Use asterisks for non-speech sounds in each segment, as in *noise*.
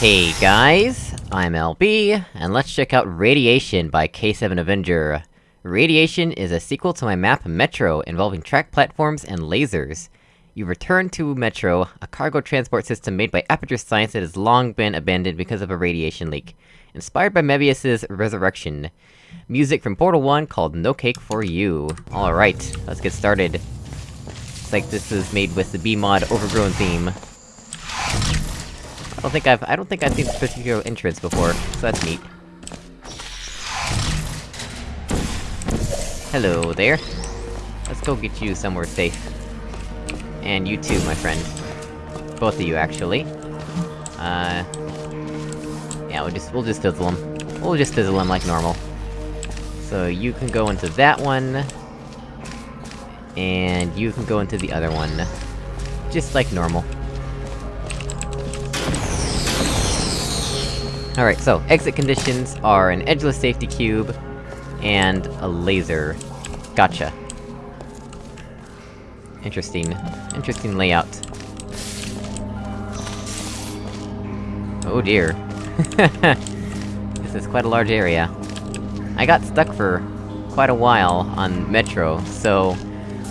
Hey guys, I'm LB, and let's check out Radiation by K7 Avenger. Radiation is a sequel to my map Metro, involving track platforms and lasers. You return to Metro, a cargo transport system made by Aperture Science that has long been abandoned because of a radiation leak. Inspired by Mebius's Resurrection. Music from Portal 1 called No Cake For You. Alright, let's get started. Looks like this is made with the BEEmod Overgrown theme. I don't think I've- I don't think I've seen this particular entrance before, so that's neat. Hello there. Let's go get you somewhere safe. And you too, my friend. Both of you, actually. Uh... Yeah, we'll just- we'll just fizzle them. We'll just fizzle them like normal. So you can go into that one... And you can go into the other one. Just like normal. Alright, so, exit conditions are an edgeless safety cube, and a laser. Gotcha. Interesting. Interesting layout. Oh dear. *laughs* this is quite a large area. I got stuck for quite a while on Metro, so...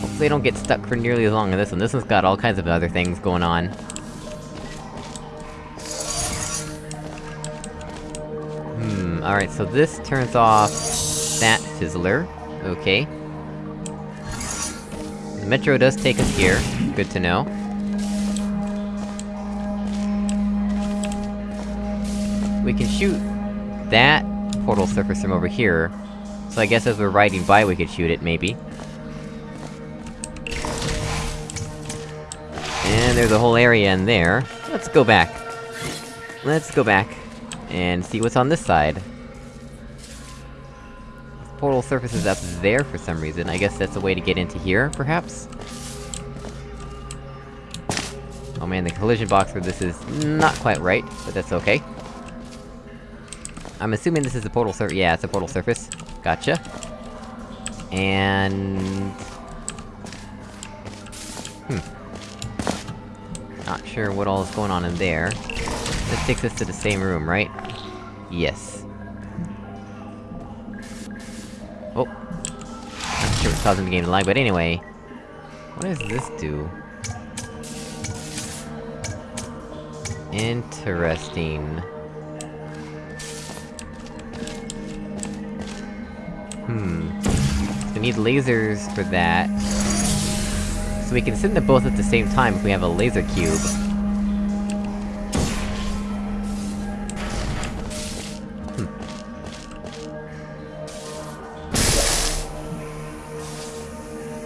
Hopefully I don't get stuck for nearly as long as this one. This one's got all kinds of other things going on. Alright, so this turns off... that fizzler. Okay. The metro does take us here. Good to know. We can shoot... that portal surface from over here. So I guess as we're riding by we could shoot it, maybe. And there's a whole area in there. Let's go back. Let's go back, and see what's on this side. Portal surface is up there for some reason, I guess that's a way to get into here, perhaps? Oh man, the collision box for this is not quite right, but that's okay. I'm assuming this is a portal sur- yeah, it's a portal surface. Gotcha. And... Hmm. Not sure what all is going on in there. This takes us to the same room, right? Yes. Oh. Not sure what's causing the game to lag, but anyway... What does this do? Interesting. Hmm. We need lasers for that. So we can send them both at the same time if we have a laser cube.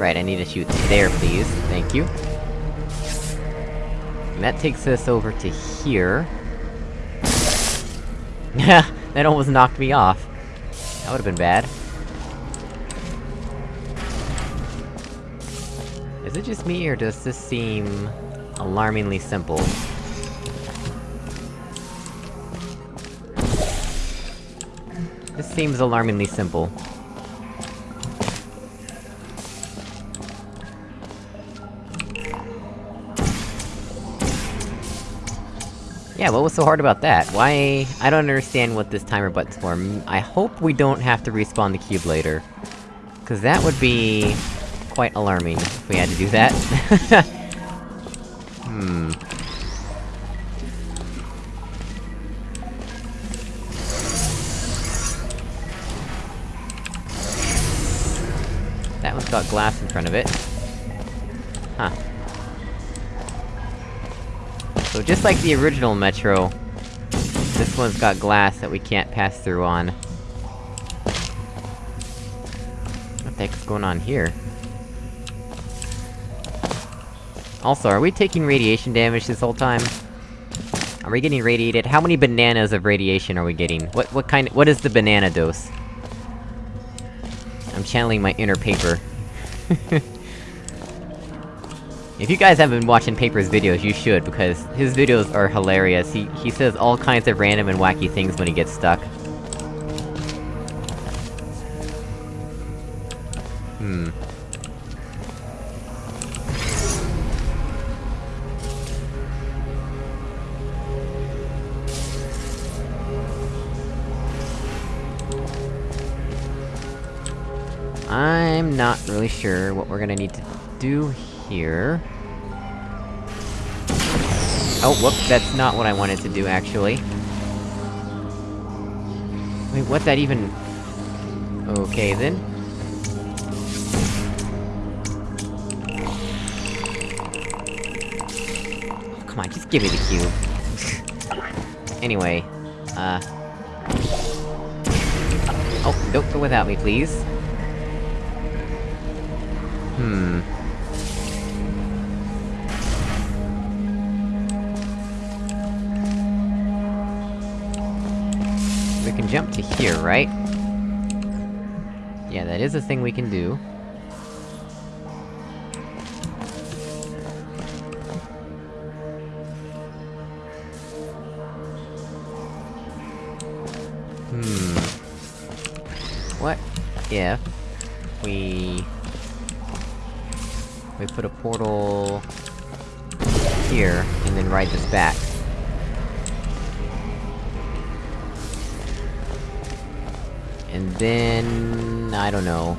Right, I need to shoot there, please. Thank you. And that takes us over to here. Yeah, *laughs* that almost knocked me off. That would've been bad. Is it just me, or does this seem... alarmingly simple? This seems alarmingly simple. Yeah, what was so hard about that? Why... I don't understand what this timer button's for. I hope we don't have to respawn the cube later. Cause that would be... quite alarming, if we had to do that. *laughs* hmm... That one's got glass in front of it. Huh. So just like the original Metro, this one's got glass that we can't pass through on. What the heck's going on here? Also, are we taking radiation damage this whole time? Are we getting radiated? How many bananas of radiation are we getting? What- what kind- of what is the banana dose? I'm channeling my inner paper. *laughs* If you guys haven't been watching Paper's videos, you should, because his videos are hilarious. He- he says all kinds of random and wacky things when he gets stuck. Hmm. I'm not really sure what we're gonna need to do here. Oh, whoops, that's not what I wanted to do, actually. Wait, what that even... Okay, then. Oh, come on, just give me the cube. *laughs* anyway, uh... Oh, don't go without me, please. Hmm... here, right? Yeah, that is a thing we can do. Hmm... What if... we... We put a portal... here, and then ride this back? And then... I don't know...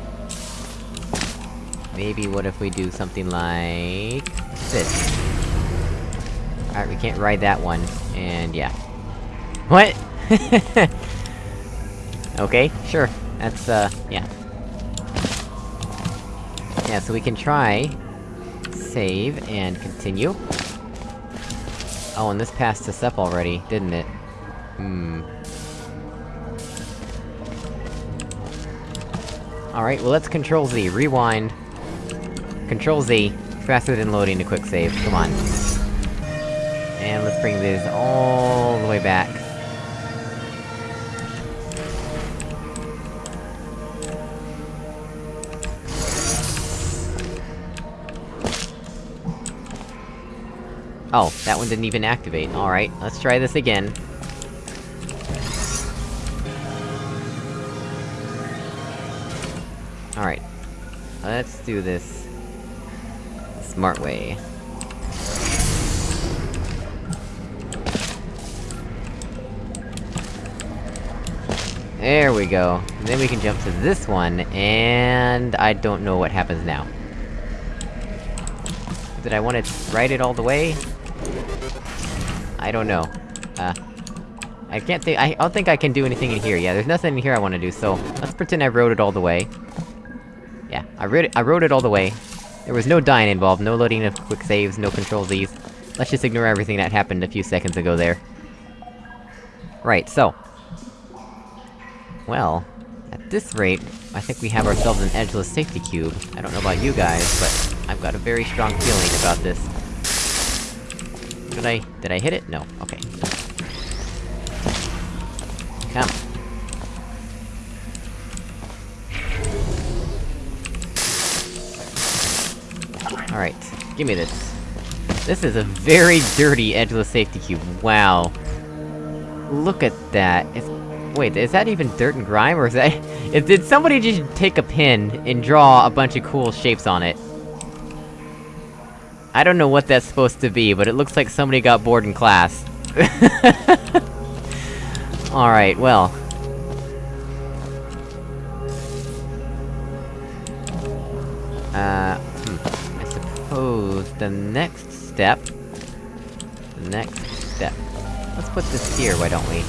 Maybe what if we do something like... this? Alright, we can't ride that one, and yeah. What?! *laughs* okay, sure. That's, uh, yeah. Yeah, so we can try... Save, and continue. Oh, and this passed us up already, didn't it? Hmm... Alright, well let's Control Z, rewind. Control Z, faster than loading to quick save, come on. And let's bring this all the way back. Oh, that one didn't even activate, alright, let's try this again. Alright. Let's do this... smart way. There we go. And then we can jump to this one, and... I don't know what happens now. Did I want to ride it all the way? I don't know. Uh... I can't think- I don't think I can do anything in here, yeah, there's nothing in here I wanna do, so... Let's pretend I rode it all the way. Yeah, I wrote it- I wrote it all the way. There was no dying involved, no loading of quick saves, no control Z's. Let's just ignore everything that happened a few seconds ago there. Right, so... Well... At this rate, I think we have ourselves an edgeless safety cube. I don't know about you guys, but I've got a very strong feeling about this. Did I- did I hit it? No, okay. Come. Give me this. This is a very dirty edgeless safety cube, wow. Look at that, it's- Wait, is that even dirt and grime, or is that- *laughs* is, Did somebody just take a pen and draw a bunch of cool shapes on it? I don't know what that's supposed to be, but it looks like somebody got bored in class. *laughs* Alright, well... the next step... The next step... Let's put this here, why don't we?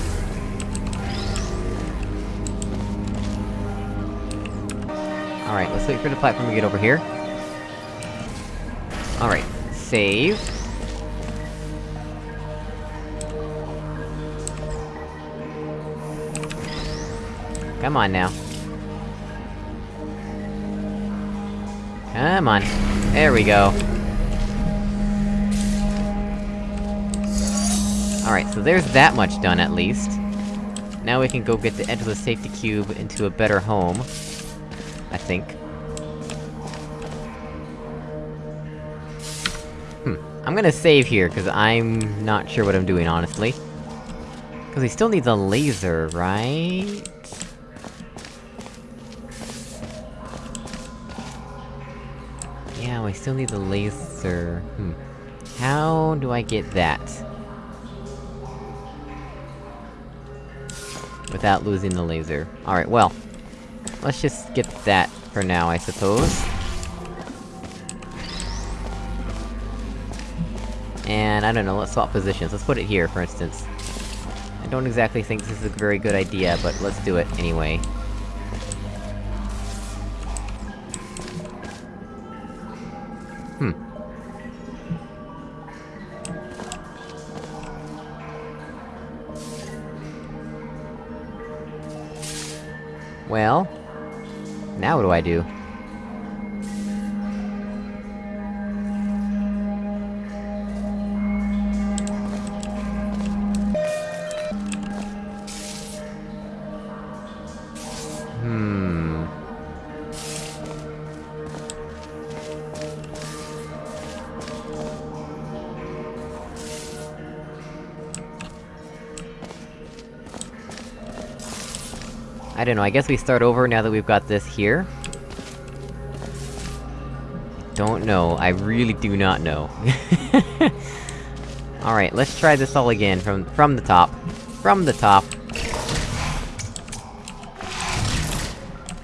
Alright, let's wait for the platform to get over here. Alright, save. Come on now. Come on. There we go. Alright, so there's that much done, at least. Now we can go get the edgeless safety cube into a better home. I think. Hmm. I'm gonna save here, cause I'm not sure what I'm doing, honestly. Cause he still needs a laser, right? Yeah, we still need the laser... Hmm. How do I get that? Without losing the laser. Alright, well... Let's just get that for now, I suppose. And, I don't know, let's swap positions. Let's put it here, for instance. I don't exactly think this is a very good idea, but let's do it anyway. Hmm. Well... Now what do I do? I don't know, I guess we start over now that we've got this here? Don't know, I really do not know. *laughs* Alright, let's try this all again, from- from the top. From the top.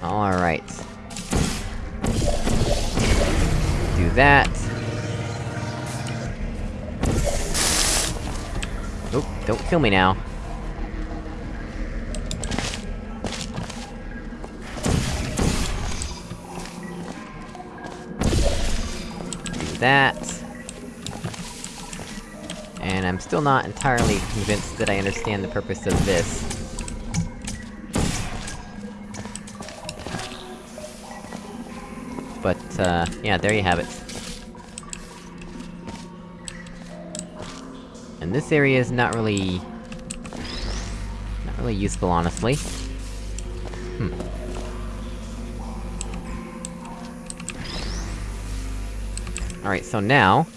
Alright. Do that. Oop, don't kill me now. That. And I'm still not entirely convinced that I understand the purpose of this. But, uh, yeah, there you have it. And this area is not really... Not really useful, honestly. Hmm. Alright, so now...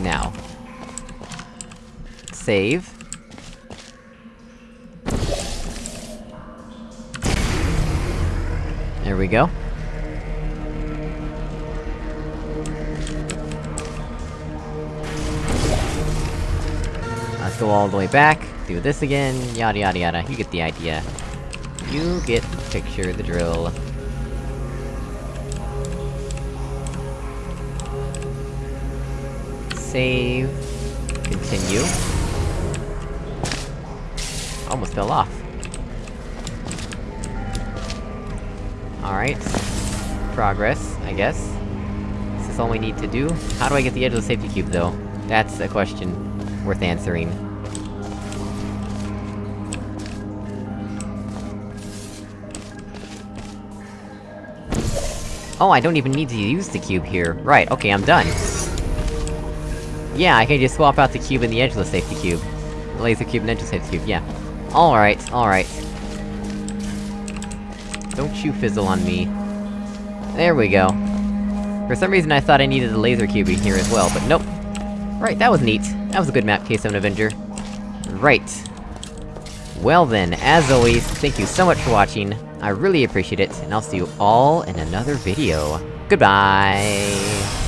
Now. Save. There we go. Let's go all the way back, do this again, yada yada yada, you get the idea. You get the picture, the drill. Save. Continue. Almost fell off. Alright. Progress, I guess. This is all we need to do? How do I get the edge of the safety cube, though? That's a question worth answering. Oh, I don't even need to use the cube here. Right, okay, I'm done. Yeah, I can just swap out the cube and the edge of the safety cube. Laser cube and edge of the safety cube, yeah. Alright, alright. Don't you fizzle on me. There we go. For some reason I thought I needed the laser cube in here as well, but nope. Right, that was neat. That was a good map, K7 Avenger. Right. Well then, as always, thank you so much for watching, I really appreciate it, and I'll see you all in another video. Goodbye!